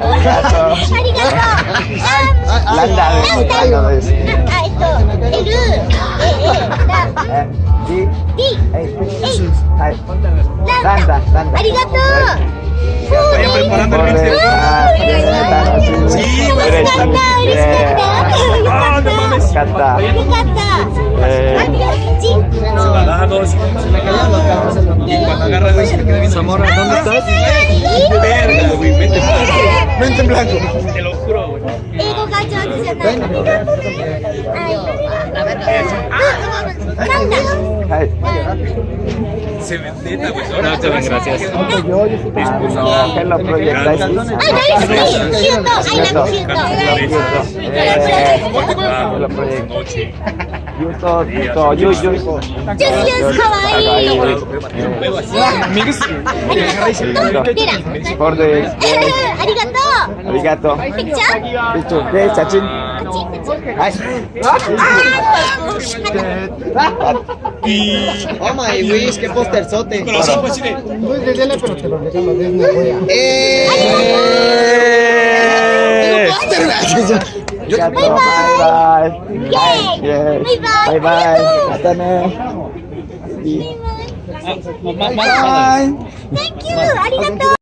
ありがとう。ランダですランダですあ、えっと、L、A、A、ラ、え D D、え H、はいランダ。ランダランダありがとう。Vayan preparando el Por mix. ah, 楽しみ Sí, 楽しかった、嬉しかった。よか Ah, っ no た。mames. よかったよかった。えありがとう。Zamora, ¿dónde estás? Vente blanco. Vente en blanco. Te lo juro, güey. Ay. Canta. Yo, yo Yo amigos. Mira. Por de. Arigato. Arigato. Listo. ¿Qué es Sachin? Ay. Oh my wish, qué posterzote. Pero sí pues, fue de. pero te lo dejamos desde ¡Eh! Yo te bye, bye. Bye bye. Bye bye. Bye bye. Bye bye. Thank you! Arigato!